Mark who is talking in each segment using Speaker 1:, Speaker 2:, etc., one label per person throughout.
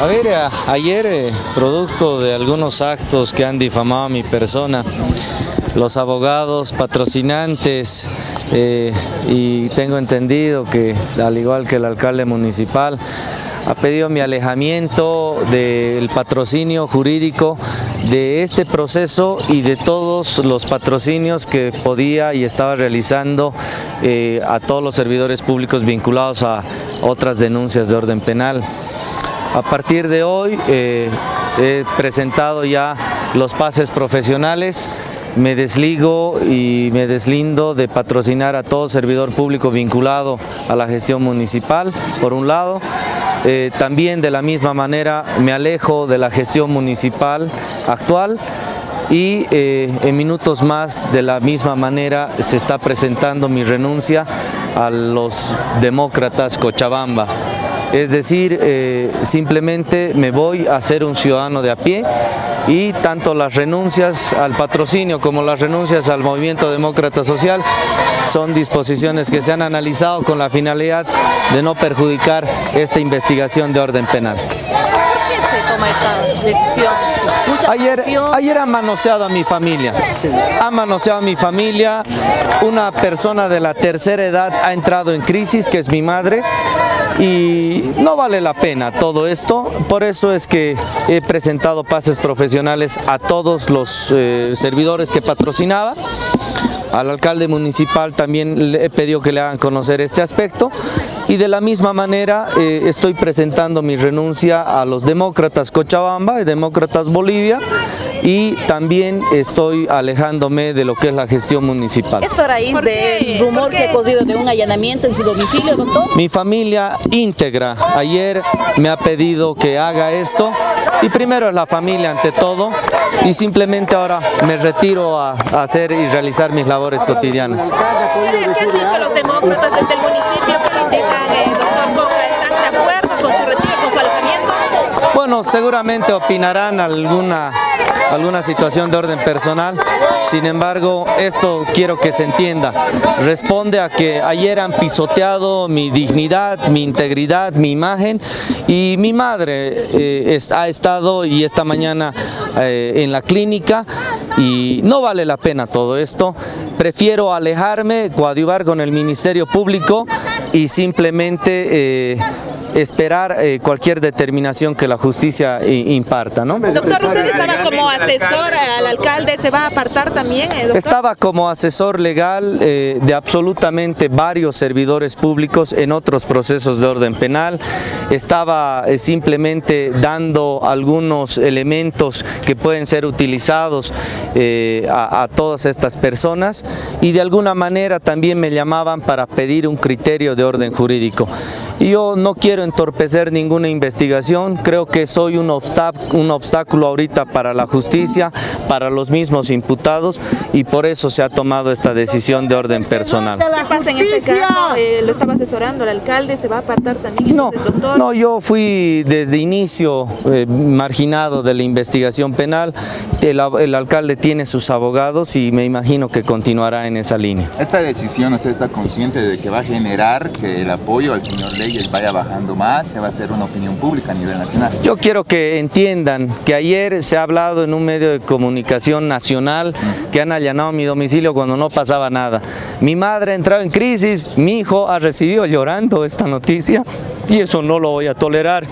Speaker 1: A ver, ayer, eh, producto de algunos actos que han difamado a mi persona, los abogados patrocinantes eh, y tengo entendido que al igual que el alcalde municipal ha pedido mi alejamiento del patrocinio jurídico de este proceso y de todos los patrocinios que podía y estaba realizando eh, a todos los servidores públicos vinculados a otras denuncias de orden penal. A partir de hoy eh, he presentado ya los pases profesionales, me desligo y me deslindo de patrocinar a todo servidor público vinculado a la gestión municipal, por un lado. Eh, también de la misma manera me alejo de la gestión municipal actual y eh, en minutos más de la misma manera se está presentando mi renuncia a los demócratas Cochabamba. Es decir, eh, simplemente me voy a ser un ciudadano de a pie y tanto las renuncias al patrocinio como las renuncias al movimiento demócrata social son disposiciones que se han analizado con la finalidad de no perjudicar esta investigación de orden penal. ¿Por
Speaker 2: qué se toma esta decisión?
Speaker 1: Ayer, ayer ha manoseado a mi familia, ha manoseado a mi familia, una persona de la tercera edad ha entrado en crisis, que es mi madre, y no vale la pena todo esto, por eso es que he presentado pases profesionales a todos los eh, servidores que patrocinaba, al alcalde municipal también le he pedido que le hagan conocer este aspecto y de la misma manera eh, estoy presentando mi renuncia a los demócratas Cochabamba y demócratas Bolivia y también estoy alejándome de lo que es la gestión municipal.
Speaker 2: ¿Esto a raíz del rumor que ha cosido de un allanamiento en su domicilio, doctor?
Speaker 1: Mi familia íntegra ayer me ha pedido que haga esto y primero es la familia ante todo y simplemente ahora me retiro a, hacer y realizar mis labores cotidianas.
Speaker 3: los demócratas desde el municipio
Speaker 1: Bueno, seguramente opinarán alguna alguna situación de orden personal. Sin embargo, esto quiero que se entienda. Responde a que ayer han pisoteado mi dignidad, mi integridad, mi imagen y mi madre eh, ha estado y esta mañana eh, en la clínica y no vale la pena todo esto. Prefiero alejarme, coadyuvar con el Ministerio Público y simplemente eh, esperar eh, cualquier determinación que la justicia eh, imparta. ¿no?
Speaker 3: Doctor, usted estaba como asesor al alcalde, ¿se va a apartar también? Eh,
Speaker 1: estaba como asesor legal de absolutamente varios servidores públicos en otros procesos de orden penal, estaba simplemente dando algunos elementos que pueden ser utilizados a, a todas estas personas y de alguna manera también me llamaban para pedir un criterio de orden jurídico. Yo no quiero entorpecer ninguna investigación, creo que soy un, un obstáculo ahorita para la justicia, para los mismos imputados y por eso se ha tomado esta decisión de orden personal.
Speaker 3: ¿Qué pasa en este caso? Eh, ¿Lo estaba asesorando el alcalde? ¿Se va a apartar también
Speaker 1: no, doctor? No, yo fui desde inicio eh, marginado de la investigación penal, el, el alcalde tiene sus abogados y me imagino que continuará en esa línea.
Speaker 4: ¿Esta decisión usted está consciente de que va a generar que el apoyo al señor Ley vaya bajando más, se va a hacer una opinión pública a nivel nacional.
Speaker 1: Yo quiero que entiendan que ayer se ha hablado en un medio de comunicación nacional que han allanado mi domicilio cuando no pasaba nada. Mi madre ha entrado en crisis, mi hijo ha recibido llorando esta noticia y eso no lo voy a tolerar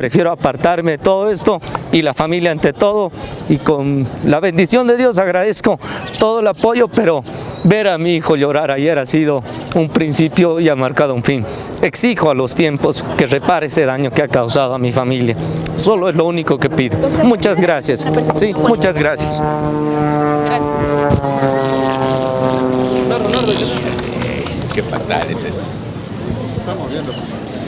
Speaker 1: prefiero apartarme de todo esto y la familia ante todo y con la bendición de Dios agradezco todo el apoyo, pero ver a mi hijo llorar ayer ha sido un principio y ha marcado un fin. Exijo a los tiempos que repare ese daño que ha causado a mi familia. Solo es lo único que pido. Muchas gracias. Sí, muchas gracias. Gracias.
Speaker 4: Qué fatal es eso. Estamos viendo.